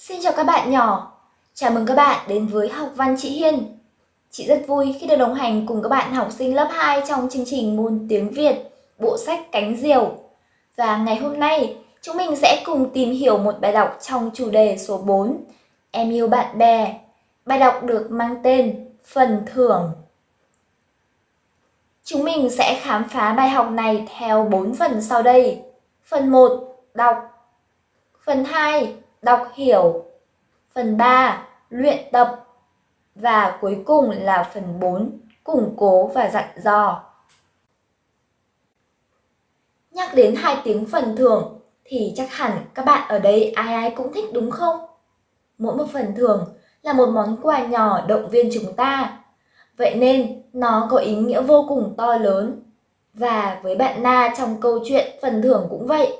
Xin chào các bạn nhỏ. Chào mừng các bạn đến với học văn chị Hiên. Chị rất vui khi được đồng hành cùng các bạn học sinh lớp 2 trong chương trình môn tiếng Việt, bộ sách Cánh Diều. Và ngày hôm nay, chúng mình sẽ cùng tìm hiểu một bài đọc trong chủ đề số 4, Em yêu bạn bè. Bài đọc được mang tên Phần thưởng. Chúng mình sẽ khám phá bài học này theo 4 phần sau đây. Phần 1, đọc. Phần 2, đọc hiểu. Phần 3, luyện tập. Và cuối cùng là phần 4, củng cố và dặn dò. Nhắc đến hai tiếng phần thưởng thì chắc hẳn các bạn ở đây ai ai cũng thích đúng không? Mỗi một phần thưởng là một món quà nhỏ động viên chúng ta. Vậy nên nó có ý nghĩa vô cùng to lớn. Và với bạn Na trong câu chuyện phần thưởng cũng vậy.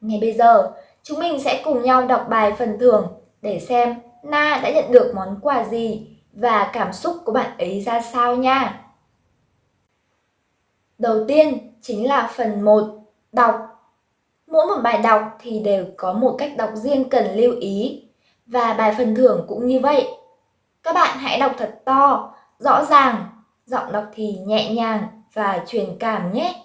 Ngay bây giờ, chúng mình sẽ cùng nhau đọc bài phần thưởng để xem Na đã nhận được món quà gì và cảm xúc của bạn ấy ra sao nha. Đầu tiên chính là phần 1, đọc. Mỗi một bài đọc thì đều có một cách đọc riêng cần lưu ý và bài phần thưởng cũng như vậy. Các bạn hãy đọc thật to, rõ ràng, giọng đọc thì nhẹ nhàng và truyền cảm nhé.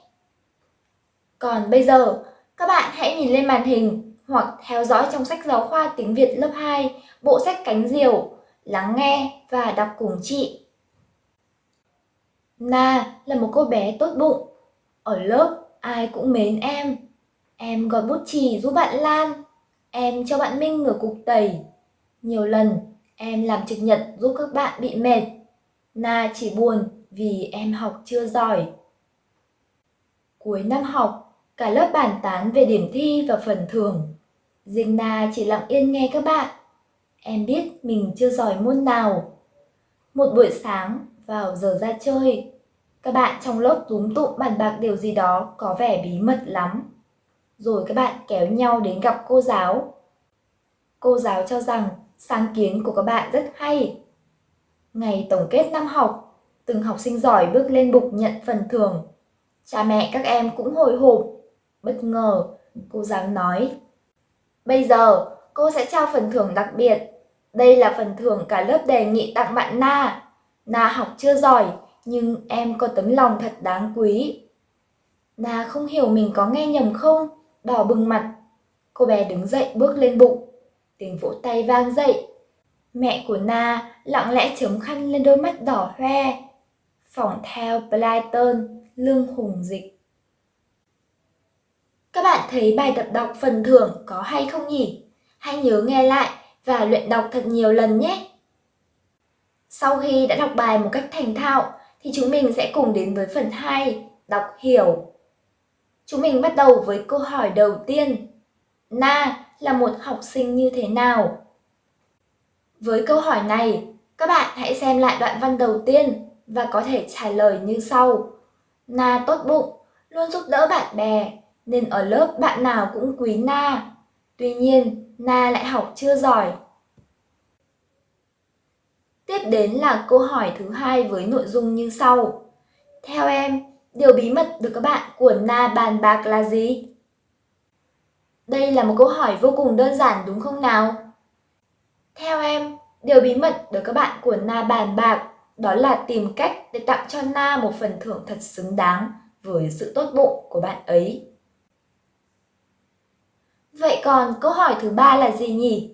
Còn bây giờ, các bạn hãy nhìn lên màn hình hoặc theo dõi trong sách giáo khoa tiếng Việt lớp 2, bộ sách Cánh Diều, lắng nghe và đọc cùng chị. Na là một cô bé tốt bụng. Ở lớp, ai cũng mến em. Em gọi bút chì giúp bạn Lan. Em cho bạn Minh ngửa cục tẩy. Nhiều lần, em làm trực nhật giúp các bạn bị mệt. Na chỉ buồn vì em học chưa giỏi. Cuối năm học, cả lớp bàn tán về điểm thi và phần thưởng. Riêng Na chỉ lặng yên nghe các bạn. Em biết mình chưa giỏi môn nào. Một buổi sáng, vào giờ ra chơi, các bạn trong lớp túm tụm bàn bạc điều gì đó có vẻ bí mật lắm. Rồi các bạn kéo nhau đến gặp cô giáo. Cô giáo cho rằng sáng kiến của các bạn rất hay. Ngày tổng kết năm học, từng học sinh giỏi bước lên bục nhận phần thưởng. Cha mẹ các em cũng hồi hộp. Bất ngờ, cô giáo nói. Bây giờ, cô sẽ trao phần thưởng đặc biệt. Đây là phần thưởng cả lớp đề nghị tặng bạn Na. Na học chưa giỏi, nhưng em có tấm lòng thật đáng quý. Na không hiểu mình có nghe nhầm không, đỏ bừng mặt. Cô bé đứng dậy bước lên bụng. Tiếng vỗ tay vang dậy. Mẹ của Na lặng lẽ chấm khăn lên đôi mắt đỏ hoe. Phỏng theo Blyton, lương hùng dịch. Các bạn thấy bài tập đọc phần thưởng có hay không nhỉ? Hãy nhớ nghe lại và luyện đọc thật nhiều lần nhé! Sau khi đã đọc bài một cách thành thạo thì chúng mình sẽ cùng đến với phần 2, đọc hiểu. Chúng mình bắt đầu với câu hỏi đầu tiên. Na là một học sinh như thế nào? Với câu hỏi này, các bạn hãy xem lại đoạn văn đầu tiên và có thể trả lời như sau. Na tốt bụng, luôn giúp đỡ bạn bè, nên ở lớp bạn nào cũng quý Na. Tuy nhiên, Na lại học chưa giỏi. Tiếp đến là câu hỏi thứ hai với nội dung như sau. Theo em, điều bí mật được các bạn của Na bàn bạc là gì? Đây là một câu hỏi vô cùng đơn giản đúng không nào? Theo em, điều bí mật được các bạn của Na bàn bạc đó là tìm cách để tặng cho Na một phần thưởng thật xứng đáng với sự tốt bụng của bạn ấy. Vậy còn câu hỏi thứ ba là gì nhỉ?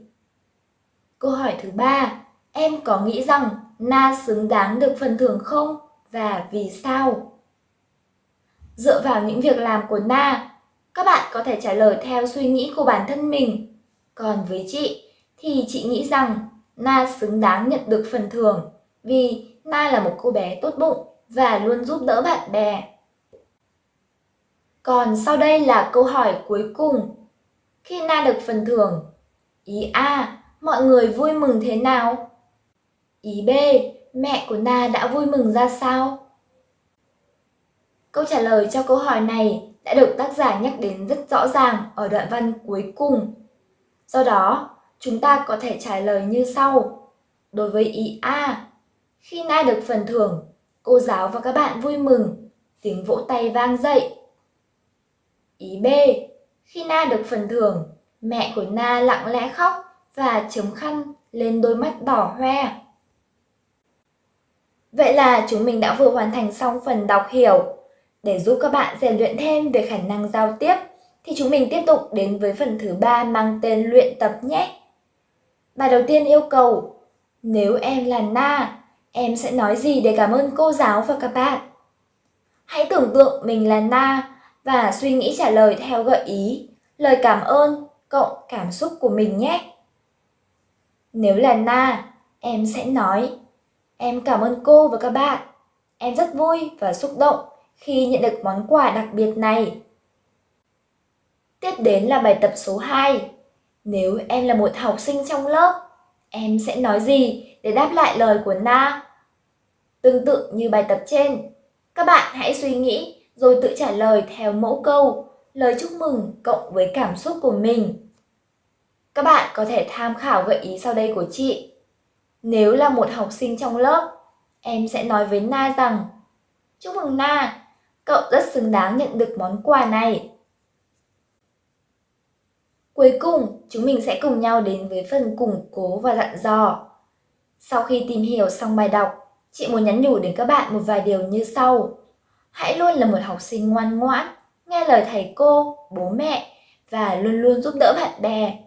Câu hỏi thứ ba, em có nghĩ rằng Na xứng đáng được phần thưởng không và vì sao? Dựa vào những việc làm của Na, các bạn có thể trả lời theo suy nghĩ của bản thân mình. Còn với chị thì chị nghĩ rằng Na xứng đáng nhận được phần thưởng vì Na là một cô bé tốt bụng và luôn giúp đỡ bạn bè. Còn sau đây là câu hỏi cuối cùng. Khi Na được phần thưởng, ý A, mọi người vui mừng thế nào? Ý B, mẹ của Na đã vui mừng ra sao? Câu trả lời cho câu hỏi này đã được tác giả nhắc đến rất rõ ràng ở đoạn văn cuối cùng. Do đó, chúng ta có thể trả lời như sau. Đối với ý A, khi Na được phần thưởng, cô giáo và các bạn vui mừng, tiếng vỗ tay vang dậy. Ý B, khi Na được phần thưởng, mẹ của Na lặng lẽ khóc và chấm khăn lên đôi mắt đỏ hoe. Vậy là chúng mình đã vừa hoàn thành xong phần đọc hiểu. Để giúp các bạn rèn luyện thêm về khả năng giao tiếp, thì chúng mình tiếp tục đến với phần thứ ba mang tên luyện tập nhé. Bài đầu tiên yêu cầu, nếu em là Na, em sẽ nói gì để cảm ơn cô giáo và các bạn? Hãy tưởng tượng mình là Na và suy nghĩ trả lời theo gợi ý, lời cảm ơn cộng cảm xúc của mình nhé. Nếu là Na, em sẽ nói Em cảm ơn cô và các bạn. Em rất vui và xúc động khi nhận được món quà đặc biệt này. Tiếp đến là bài tập số 2. Nếu em là một học sinh trong lớp, em sẽ nói gì để đáp lại lời của Na? Tương tự như bài tập trên, các bạn hãy suy nghĩ rồi tự trả lời theo mẫu câu, lời chúc mừng cộng với cảm xúc của mình. Các bạn có thể tham khảo gợi ý sau đây của chị. Nếu là một học sinh trong lớp, em sẽ nói với Na rằng Chúc mừng Na, cậu rất xứng đáng nhận được món quà này. Cuối cùng, chúng mình sẽ cùng nhau đến với phần củng cố và dặn dò. Sau khi tìm hiểu xong bài đọc, chị muốn nhắn nhủ đến các bạn một vài điều như sau. Hãy luôn là một học sinh ngoan ngoãn, nghe lời thầy cô, bố mẹ và luôn luôn giúp đỡ bạn bè.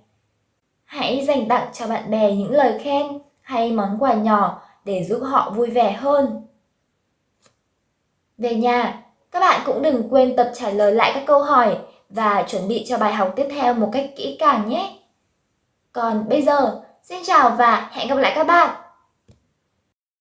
Hãy dành tặng cho bạn bè những lời khen hay món quà nhỏ để giúp họ vui vẻ hơn. Về nhà, các bạn cũng đừng quên tập trả lời lại các câu hỏi và chuẩn bị cho bài học tiếp theo một cách kỹ càng nhé. Còn bây giờ, xin chào và hẹn gặp lại các bạn!